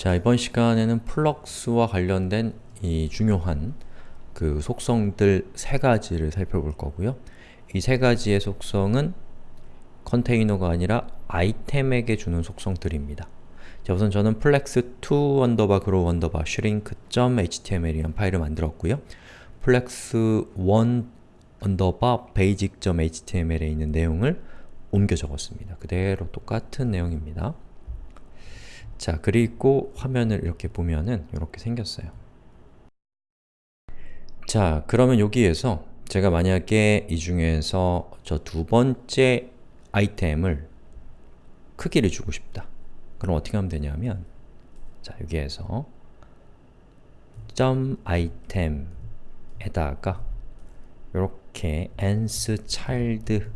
자, 이번 시간에는 flex와 관련된 이 중요한 그 속성들 세 가지를 살펴볼 거고요. 이 세 가지의 속성은 컨테이너가 아니라 아이템에게 주는 속성들입니다. 자, 우선 저는 flex2 언더바 grow 언더바 shrink.html이라는 파일을 만들었고요. flex1 언더바 basic.html에 있는 내용을 옮겨 적었습니다. 그대로 똑같은 내용입니다. 자, 그리고 화면을 이렇게 보면은 이렇게 생겼어요. 자, 그러면 여기에서 제가 만약에 이 중에서 저 두 번째 아이템을 크기를 주고 싶다. 그럼 어떻게 하면 되냐면 자, 여기에서 점 아이템에다가 이렇게 ans child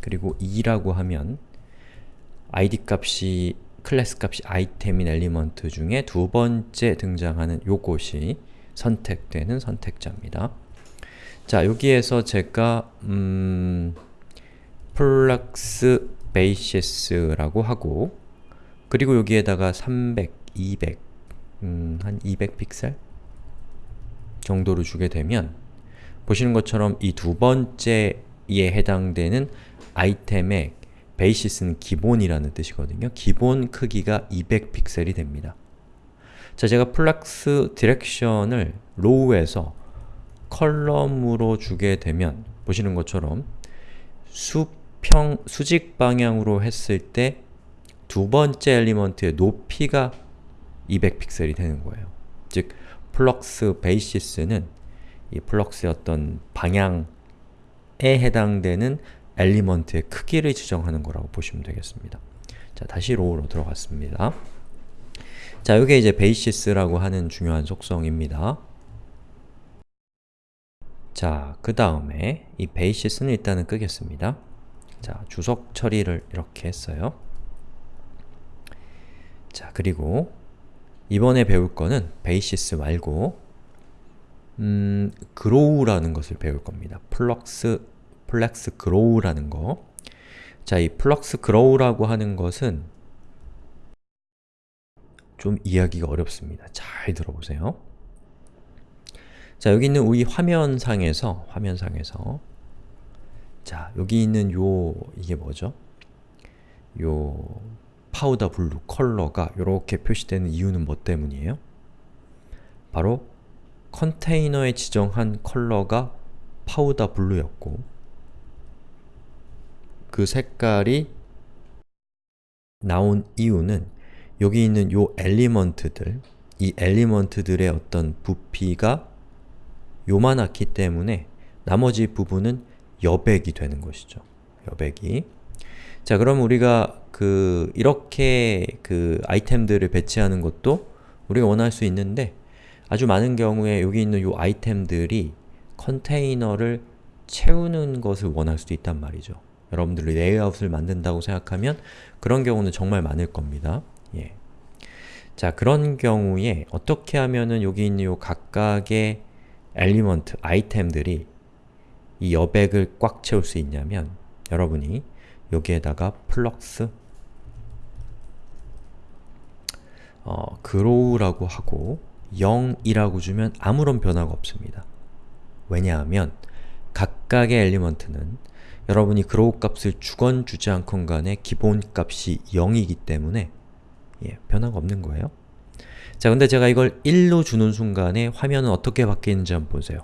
그리고 2라고 하면 id 값이 클래스 값이 아이템인 element 중에 두 번째 등장하는 요것이 선택되는 선택자입니다. 자, 여기에서 제가 음, flex basis라고 하고 그리고 여기에다가 300, 200, 음, 한 200픽셀 정도로 주게 되면 보시는 것처럼 이 두 번째에 해당되는 아이템의 basis는 기본이라는 뜻이거든요. 기본 크기가 200픽셀이 됩니다. 자, 제가 flex direction을 row에서 column으로 주게 되면 보시는 것처럼 수평, 수직 방향으로 했을 때 두 번째 element의 높이가 200픽셀이 되는 거예요. 즉, flex basis는 이 flex의 어떤 방향에 해당되는 element의 크기를 지정하는 거라고 보시면 되겠습니다. 자, 다시 row로 들어갔습니다. 자, 이게 이제 basis라고 하는 중요한 속성입니다. 자, 그 다음에 이 basis는 일단은 끄겠습니다. 자, 주석 처리를 이렇게 했어요. 자, 그리고 이번에 배울 거는 basis 말고 음, grow라는 것을 배울 겁니다. flex, flex grow라는 거. 자, 이 flex grow라고 하는 것은 좀 이해하기가 어렵습니다. 잘 들어보세요. 자, 여기 있는 우리 화면상에서, 화면상에서 자, 여기 있는 요, 이게 뭐죠? 요 powder blue 컬러가 이렇게 표시되는 이유는 뭐 때문이에요? 바로 컨테이너에 지정한 컬러가 powder blue였고 그 색깔이 나온 이유는 여기 있는 요 element들, 이 element들의 어떤 부피가 요만하기 때문에 나머지 부분은 여백이 되는 것이죠. 여백이. 자, 그럼 우리가 그 이렇게 그 아이템들을 배치하는 것도 우리가 원할 수 있는데 아주 많은 경우에 여기 있는 요 아이템들이 컨테이너를 채우는 것을 원할 수도 있단 말이죠. 여러분들이 레이아웃을 만든다고 생각하면 그런 경우는 정말 많을 겁니다. 예. 자, 그런 경우에 어떻게 하면은 여기 있는 요 각각의 element, 아이템들이 이 여백을 꽉 채울 수 있냐면 여러분이 여기에다가 flex 어, grow라고 하고 0이라고 주면 아무런 변화가 없습니다. 왜냐하면 각각의 element는 여러분이 grow 값을 주건 주지 않건 간에 기본 값이 0이기 때문에 예, 변화가 없는 거예요. 자, 근데 제가 이걸 1로 주는 순간에 화면은 어떻게 바뀌는지 한번 보세요.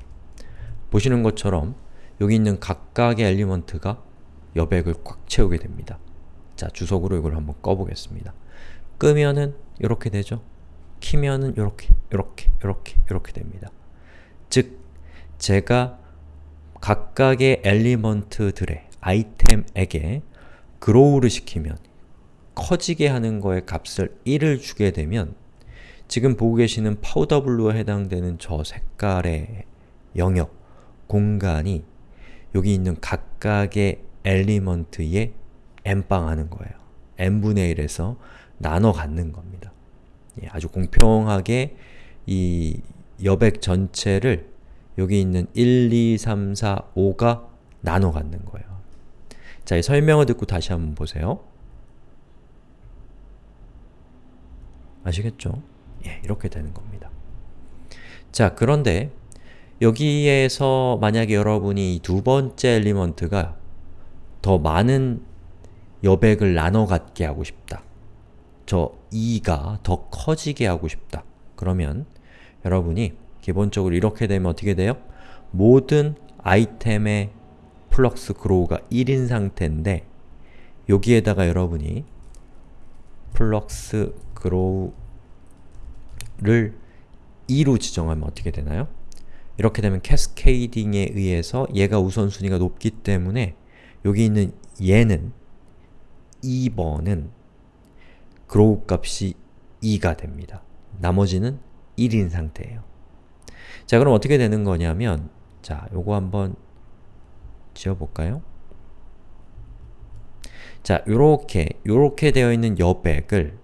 보시는 것처럼 여기 있는 각각의 엘리먼트가 여백을 꽉 채우게 됩니다. 자, 주석으로 이걸 한번 꺼보겠습니다. 끄면은 이렇게 되죠? 키면은 이렇게, 이렇게, 이렇게, 이렇게 됩니다. 즉, 제가 각각의 엘리먼트들의 아이템에게 grow를 시키면 커지게 하는 거에 값을 1을 주게 되면 지금 보고 계시는 powder blue에 해당되는 저 색깔의 영역, 공간이 여기 있는 각각의 element에 n빵하는 거예요. n분의 1에서 나눠 갖는 겁니다. 예, 아주 공평하게 이 여백 전체를 여기 있는 1, 2, 3, 4, 5가 나눠 갖는 거예요. 자, 이 설명을 듣고 다시 한번 보세요. 아시겠죠? 예, 이렇게 되는 겁니다. 자, 그런데 여기에서 만약에 여러분이 두 번째 엘리먼트가 더 많은 여백을 나눠 갖게 하고 싶다. 저 2가 더 커지게 하고 싶다. 그러면 여러분이 기본적으로 이렇게 되면 어떻게 돼요? 모든 아이템의 flex grow가 1인 상태인데 여기에다가 여러분이 flex grow를 2로 지정하면 어떻게 되나요? 이렇게 되면 cascading에 의해서 얘가 우선순위가 높기 때문에 여기 있는 얘는 2번은 그로우 값이 2가 됩니다. 나머지는 1인 상태예요. 자 그럼 어떻게 되는 거냐면 자 요거 한번 지어볼까요? 자 요렇게 요렇게 되어 있는 여백을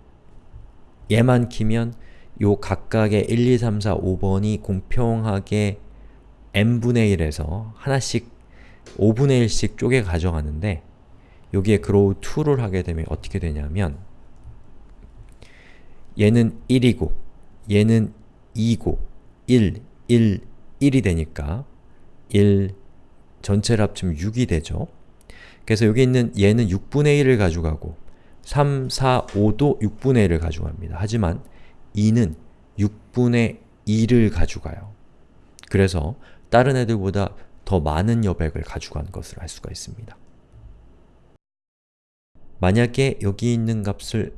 얘만 키면 요 각각의 1, 2, 3, 4, 5번이 공평하게 n분의 1에서 하나씩 5분의 1씩 쪼개 가져가는데 여기에 grow 2를 하게 되면 어떻게 되냐면 얘는 1이고 얘는 2고 1, 1, 1이 되니까 1 전체를 합치면 6이 되죠. 그래서 여기 있는 얘는 6분의 1을 가져가고 3, 4, 5도 6분의 1을 가져갑니다. 하지만 2는 6분의 2를 가져가요. 그래서 다른 애들보다 더 많은 여백을 가져간 것을 알 수가 있습니다. 만약에 여기 있는 값을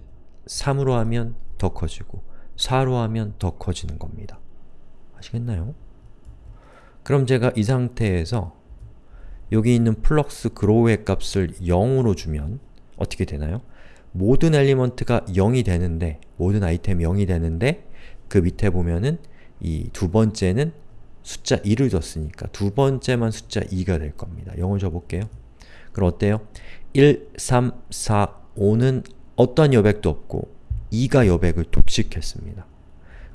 3으로 하면 더 커지고 4로 하면 더 커지는 겁니다. 아시겠나요? 그럼 제가 이 상태에서 여기 있는 flex grow의 값을 0으로 주면 어떻게 되나요? 모든 element가 0이 되는데 모든 아이템이 0이 되는데 그 밑에 보면은 이 두 번째는 숫자 2를 줬으니까 두 번째만 숫자 2가 될 겁니다. 0을 줘볼게요. 그럼 어때요? 1, 3, 4, 5는 어떠한 여백도 없고 2가 여백을 독식했습니다.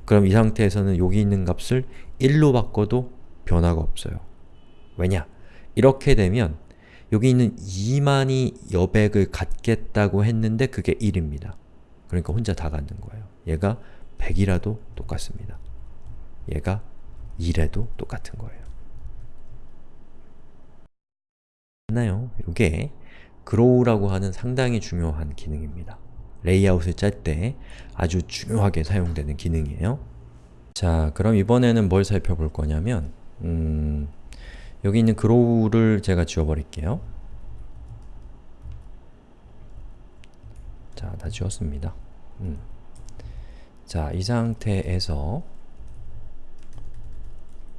그럼 이 상태에서는 여기 있는 값을 1로 바꿔도 변화가 없어요. 왜냐? 이렇게 되면 여기 있는 2만이 여백을 갖겠다고 했는데 그게 1입니다. 그러니까 혼자 다 갖는 거예요. 얘가 100이라도 똑같습니다. 얘가 2래도 똑같은 거예요. 맞나요? 이게 grow라고 하는 상당히 중요한 기능입니다. 레이아웃을 짤 때 아주 중요하게 사용되는 기능이에요. 자, 그럼 이번에는 뭘 살펴볼 거냐면 음, 여기 있는 grow를 제가 지워버릴게요. 자, 다 지웠습니다. 음. 자, 이 상태에서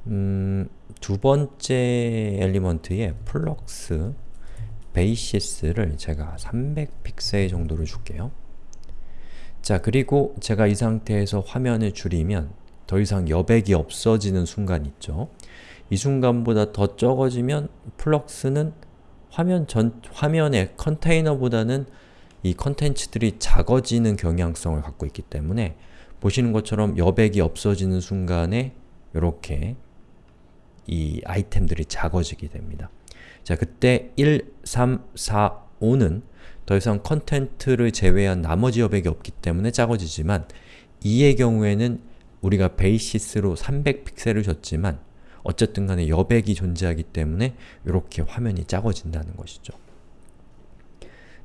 음, 두 번째 element의 flex basis를 제가 300픽셀 정도로 줄게요. 자, 그리고 제가 이 상태에서 화면을 줄이면 더 이상 여백이 없어지는 순간 있죠. 이 순간보다 더 적어지면 flex는 화면 전, 화면의 컨테이너보다는 이 컨텐츠들이 작아지는 경향성을 갖고 있기 때문에 보시는 것처럼 여백이 없어지는 순간에 이렇게 이 아이템들이 작아지게 됩니다. 자, 그때 1, 3, 4, 5는 더 이상 컨텐트를 제외한 나머지 여백이 없기 때문에 작아지지만 2의 경우에는 우리가 베이시스로 300픽셀을 줬지만 어쨌든 간에 여백이 존재하기 때문에 이렇게 화면이 작아진다는 것이죠.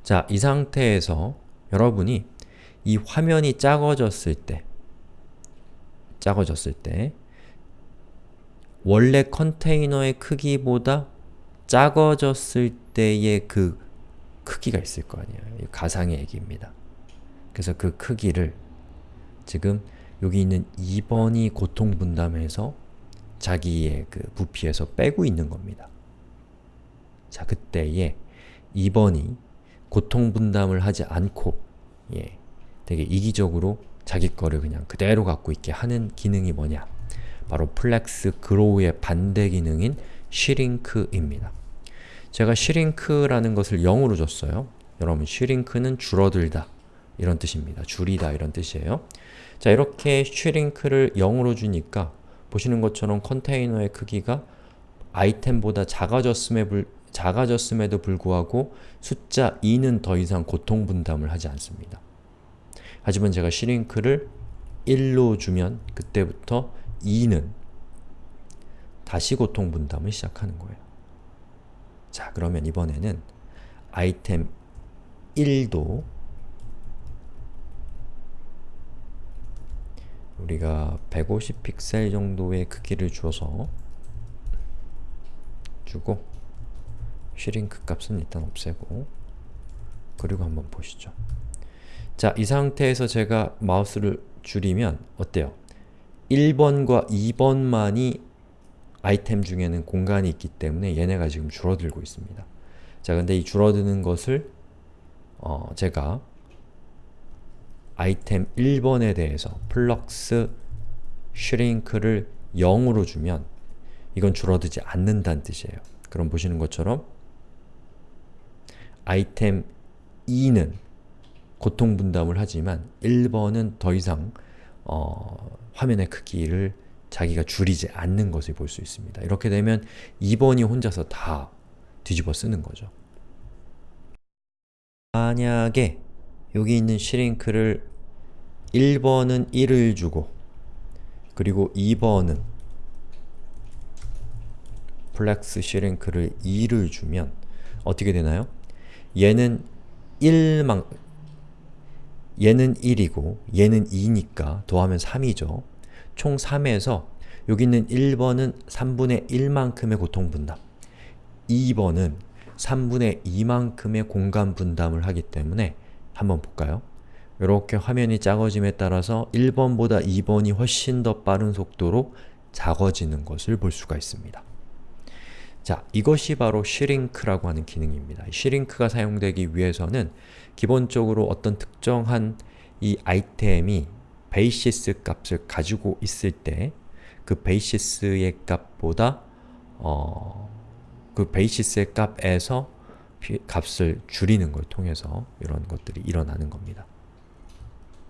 자, 이 상태에서 여러분이 이 화면이 작아졌을 때 작아졌을 때 원래 컨테이너의 크기보다 작아졌을 때의 그 크기가 있을 거 아니에요. 가상의 얘기입니다. 그래서 그 크기를 지금 여기 있는 2번이 고통 분담해서 자기의 그 부피에서 빼고 있는 겁니다. 자, 그때에 2번이 고통 분담을 하지 않고 예, 되게 이기적으로 자기 거를 그냥 그대로 갖고 있게 하는 기능이 뭐냐? 바로 flex grow의 반대 기능인 shrink입니다. 제가 shrink라는 것을 0으로 줬어요. 여러분, 슈링크는 줄어들다 이런 뜻입니다. 줄이다 이런 뜻이에요. 자, 이렇게 슈링크를 0으로 주니까 보시는 것처럼 컨테이너의 크기가 아이템보다 작아졌음에 불, 작아졌음에도 불구하고 숫자 2는 더 이상 고통 분담을 하지 않습니다. 하지만 제가 슈링크를 1로 주면 그때부터 2는 다시 고통 분담을 시작하는 거예요. 자, 그러면 이번에는 아이템 1도 우리가 150 픽셀 정도의 크기를 주어서 주고 슈링크 값은 일단 없애고 그리고 한번 보시죠. 자, 이 상태에서 제가 마우스를 줄이면 어때요? 1번과 2번만이 아이템 중에는 공간이 있기 때문에 얘네가 지금 줄어들고 있습니다. 자, 근데 이 줄어드는 것을 어, 제가 아이템 1번에 대해서 flex shrink를 0으로 주면 이건 줄어들지 않는다는 뜻이에요. 그럼 보시는 것처럼 아이템 2는 고통 분담을 하지만 1번은 더 이상 어, 화면의 크기를 자기가 줄이지 않는 것을 볼 수 있습니다. 이렇게 되면 2번이 혼자서 다 뒤집어 쓰는 거죠. 만약에 여기 있는 shrink를 1번은 1을 주고 그리고 2번은 flex shrink를 2를 주면 어떻게 되나요? 얘는 1만 얘는 1이고 얘는 2니까 더하면 3이죠. 총 3에서 여기 있는 1번은 3분의 1만큼의 고통 분담 2번은 3분의 2만큼의 공간 분담을 하기 때문에 한번 볼까요? 이렇게 화면이 작아짐에 따라서 1번보다 2번이 훨씬 더 빠른 속도로 작아지는 것을 볼 수가 있습니다. 자, 이것이 바로 shrink라고 하는 기능입니다. shrink가 사용되기 위해서는 기본적으로 어떤 특정한 이 아이템이 basis 값을 가지고 있을 때 그 basis의 값보다 어, 그 basis의 값에서 값을 줄이는 걸 통해서 이런 것들이 일어나는 겁니다.